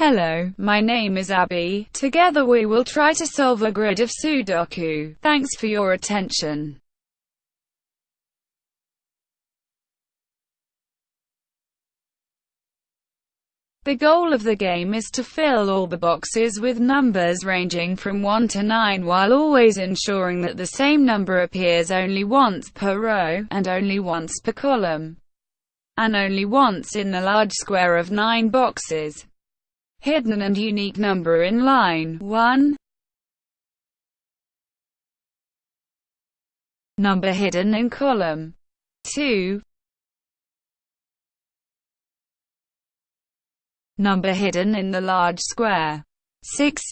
Hello, my name is Abby. Together we will try to solve a grid of Sudoku. Thanks for your attention. The goal of the game is to fill all the boxes with numbers ranging from 1 to 9 while always ensuring that the same number appears only once per row, and only once per column, and only once in the large square of 9 boxes. Hidden and unique number in line 1 Number hidden in column 2 Number hidden in the large square. 6.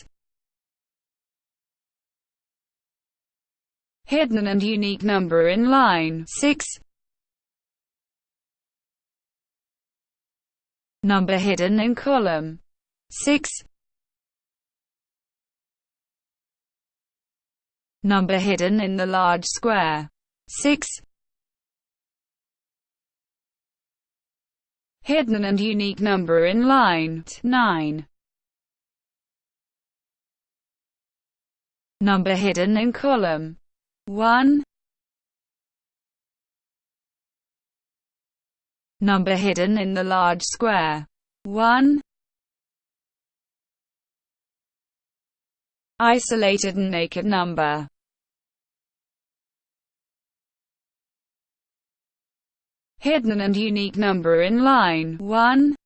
Hidden and unique number in line 6. Number hidden in column 6. Number hidden in the large square 6. hidden and unique number in line 9. Number hidden in column 1. Number hidden in the large square 1. Isolated and naked number hidden and unique number in line 1.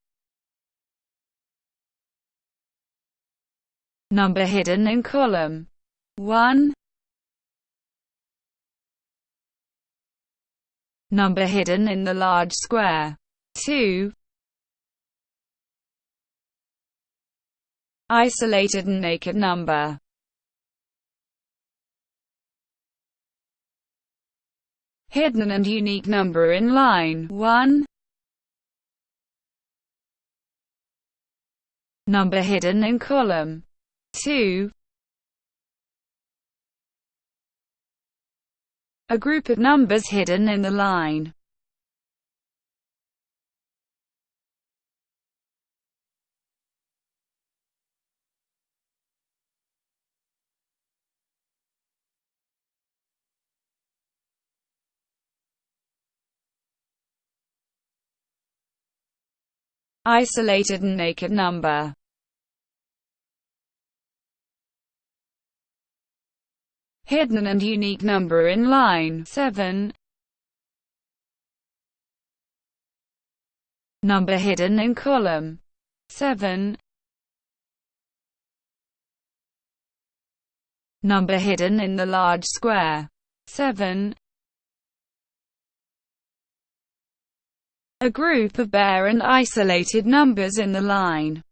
Number hidden in column 1. Number hidden in the large square 2. Isolated and naked number hidden and unique number in line 1. Number hidden in column 2. A group of numbers hidden in the line isolated and naked number. Hidden and unique number in line 7. Number hidden in column 7. Number hidden in the large square 7. A group of bare and isolated numbers in the line.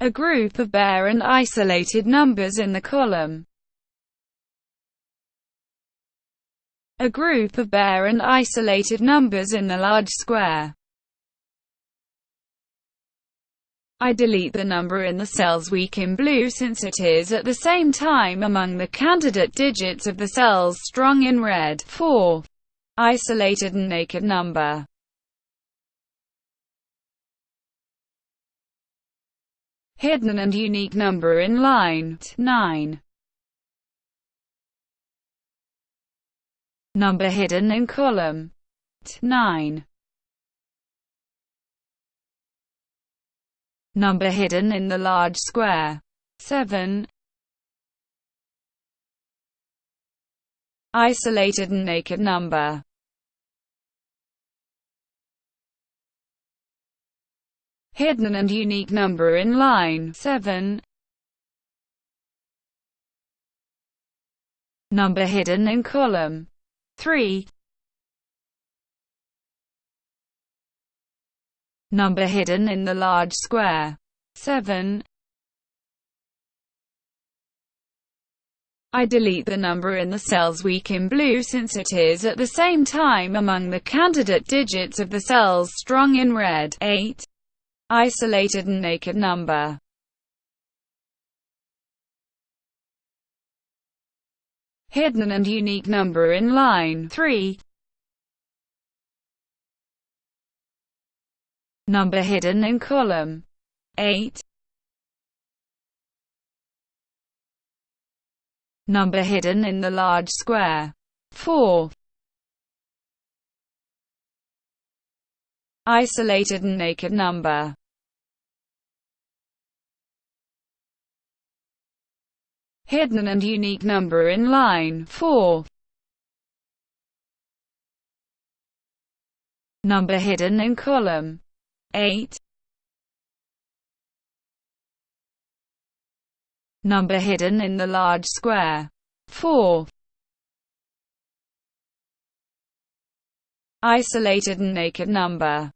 A group of bare and isolated numbers in the column. A group of bare and isolated numbers in the large square. I delete the number in the cells weak in blue since it is at the same time among the candidate digits of the cells strong in red. 4 isolated and naked number. Hidden and unique number in line 9. Number hidden in column 9. Number hidden in the large square 7. Isolated and naked number hidden and unique number in line 7. Number hidden in column 3. Number hidden in the large square 7. I delete the number in the cells weak in blue since it is at the same time among the candidate digits of the cells strong in red 8 isolated and naked number. Hidden and unique number in line 3. Number hidden in column 8. Number hidden in the large square 4. Isolated and naked number hidden and unique number in line 4. Number hidden in column 8. Number hidden in the large square 4. Isolated and naked number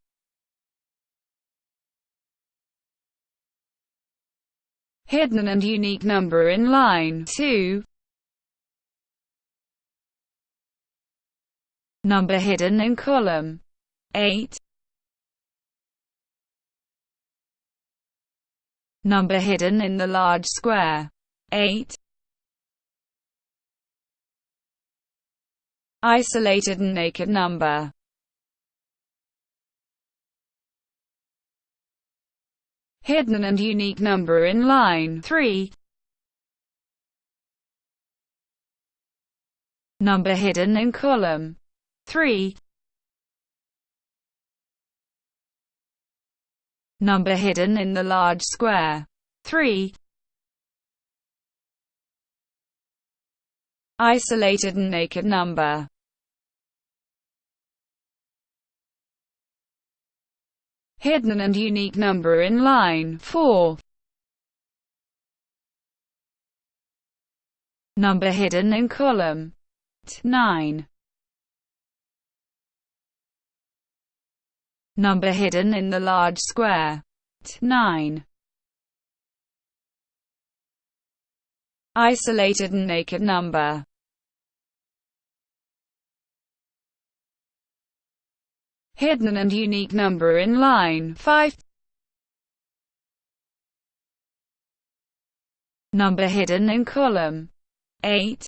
hidden and unique number in line 2. Number hidden in column 8. Number hidden in the large square 8. Isolated and naked number hidden and unique number in line 3. Number hidden in column 3. Number hidden in the large square 3. Isolated and naked number hidden and unique number in line 4. Number hidden in column 9. Number hidden in the large square 9. Isolated and naked number hidden and unique number in line 5. Number hidden in column 8.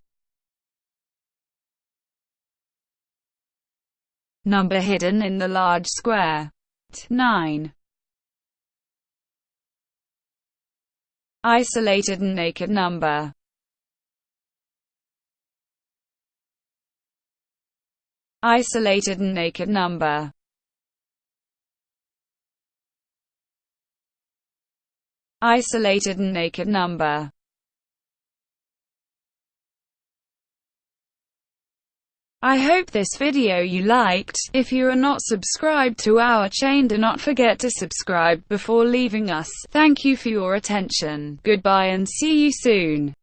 Number hidden in the large square 9. Isolated and naked number isolated and naked number isolated and naked number I hope this video you liked. If you are not subscribed to our chain do not forget to subscribe before leaving us. Thank you for your attention. Goodbye and see you soon.